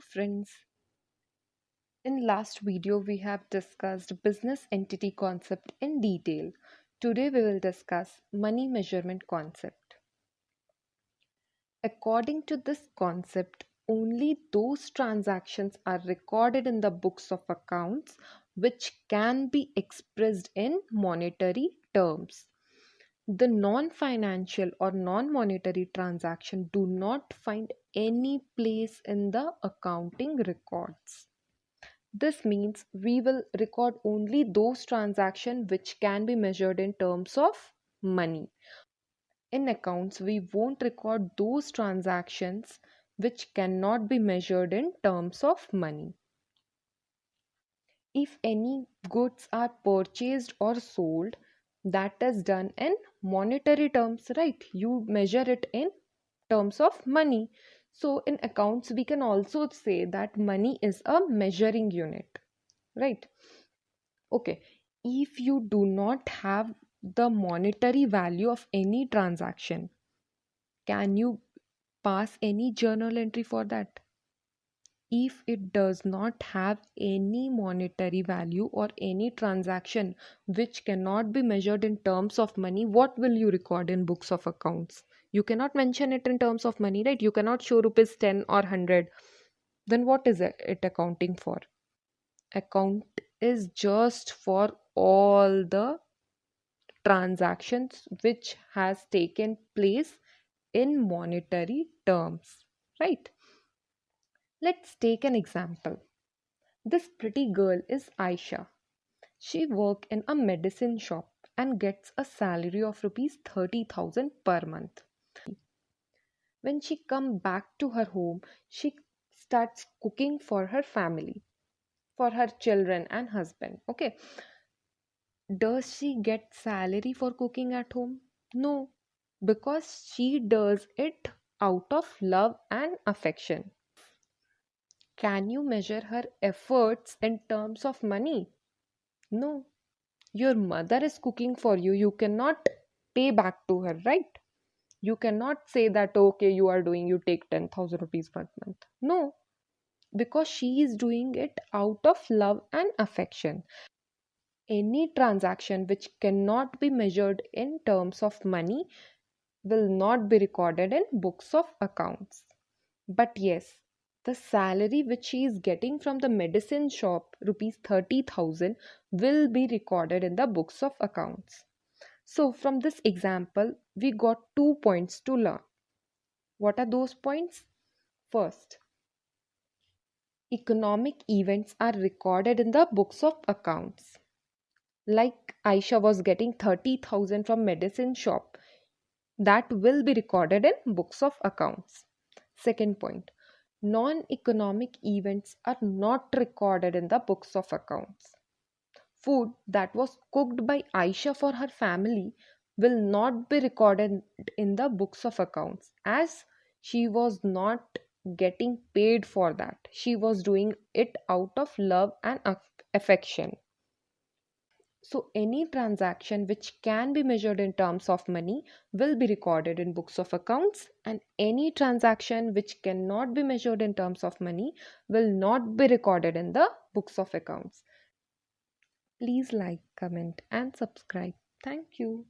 friends. In last video we have discussed business entity concept in detail. Today we will discuss money measurement concept. According to this concept, only those transactions are recorded in the books of accounts which can be expressed in monetary terms the non-financial or non-monetary transaction do not find any place in the accounting records. This means we will record only those transactions which can be measured in terms of money. In accounts we won't record those transactions which cannot be measured in terms of money. If any goods are purchased or sold that is done in monetary terms right? You measure it in terms of money. So in accounts we can also say that money is a measuring unit right? Okay if you do not have the monetary value of any transaction can you pass any journal entry for that if it does not have any monetary value or any transaction which cannot be measured in terms of money what will you record in books of accounts? You cannot mention it in terms of money right? You cannot show rupees 10 or 100 then what is it accounting for? Account is just for all the transactions which has taken place in monetary terms right Let's take an example. This pretty girl is Aisha. She works in a medicine shop and gets a salary of rupees 30,000 per month. When she come back to her home, she starts cooking for her family, for her children and husband. Okay. Does she get salary for cooking at home? No, because she does it out of love and affection. Can you measure her efforts in terms of money? No. Your mother is cooking for you. You cannot pay back to her, right? You cannot say that, okay, you are doing, you take 10,000 rupees per month. No. Because she is doing it out of love and affection. Any transaction which cannot be measured in terms of money will not be recorded in books of accounts. But yes, the salary which she is getting from the medicine shop rupees 30000 will be recorded in the books of accounts. So from this example we got two points to learn. What are those points? First economic events are recorded in the books of accounts. Like aisha was getting 30000 from medicine shop that will be recorded in books of accounts. Second point non-economic events are not recorded in the books of accounts. Food that was cooked by Aisha for her family will not be recorded in the books of accounts as she was not getting paid for that. She was doing it out of love and affection. So any transaction which can be measured in terms of money will be recorded in books of accounts and any transaction which cannot be measured in terms of money will not be recorded in the books of accounts. Please like, comment and subscribe. Thank you.